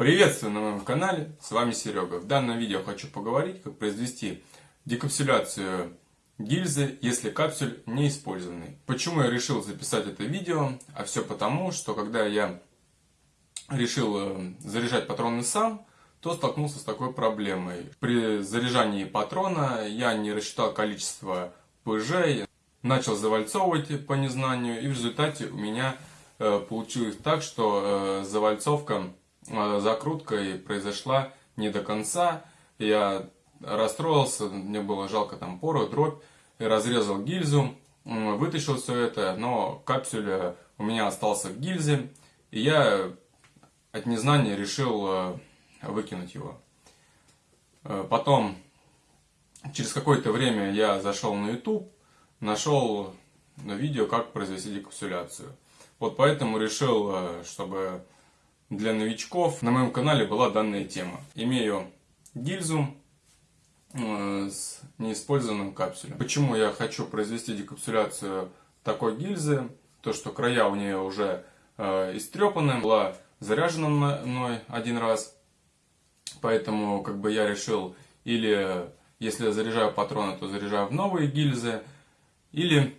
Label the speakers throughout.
Speaker 1: Приветствую на моем канале, с вами Серега. В данном видео хочу поговорить, как произвести декапсуляцию гильзы, если капсюль не использованный. Почему я решил записать это видео? А все потому, что когда я решил э, заряжать патроны сам, то столкнулся с такой проблемой. При заряжании патрона я не рассчитал количество ПЖ, начал завальцовывать по незнанию, и в результате у меня э, получилось так, что э, завальцовка, э, закрутка произошла не до конца. Я расстроился, мне было жалко там порох, дробь, и разрезал гильзу, вытащил все это, но капсюль у меня остался в гильзе, и я от незнания решил выкинуть его. Потом, через какое-то время я зашел на YouTube, нашел на видео, как произвести декапсуляцию. Вот поэтому решил, э, чтобы для новичков на моем канале была данная тема. Имею гильзу э, с неиспользованным капсулем. Почему я хочу произвести декапсуляцию такой гильзы? То, что края у нее уже э, истрепаны, была заряжена мной один раз. Поэтому как бы я решил, или если я заряжаю патроны, то заряжаю в новые гильзы, или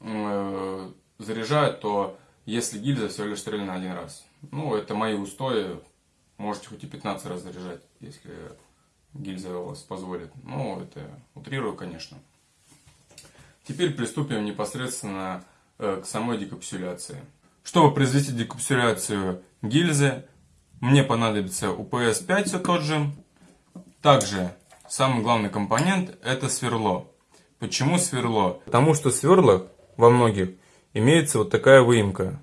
Speaker 1: э, заряжают, то если гильза всего лишь стреляна один раз. Ну, это мои устои. Можете хоть и 15 раз заряжать, если гильза вас позволит. Ну, это утрирую, конечно. Теперь приступим непосредственно э, к самой декапсуляции. Чтобы произвести декапсуляцию гильзы, мне понадобится UPS-5 все тот же. Также самый главный компонент это сверло. Почему сверло? Потому что в во многих имеется вот такая выемка.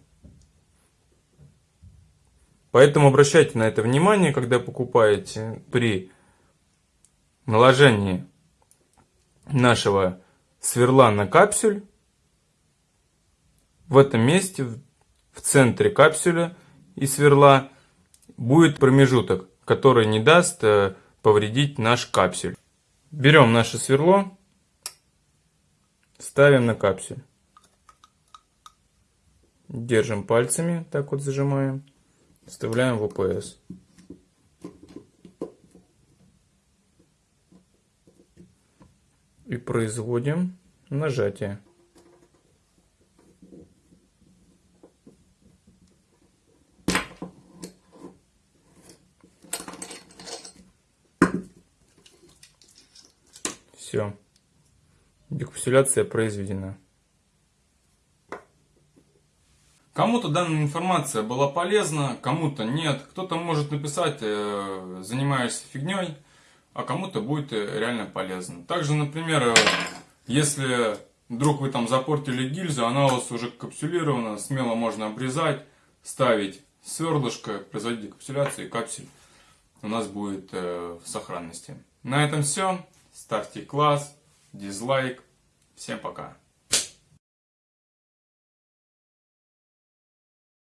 Speaker 1: Поэтому обращайте на это внимание, когда покупаете при наложении нашего сверла на капсюль. В этом месте, в центре капсюля и сверла, будет промежуток, который не даст э, повредить наш капсюль. Берем наше сверло Ставим на капсюль. Держим пальцами, так вот зажимаем. Вставляем в ОПС. И производим нажатие. Все. Декапсуляция произведена. Кому-то данная информация была полезна, кому-то нет. Кто-то может написать, э, занимаешься фигней, а кому-то будет э, реально полезно. Также, например, э, если вдруг вы там запортили гильзу, она у вас уже капсулирована, смело можно обрезать, ставить сверлышко, производить декапсуляцию и капсуль у нас будет в сохранности. На этом все. Ставьте класс дизлайк. Всем пока.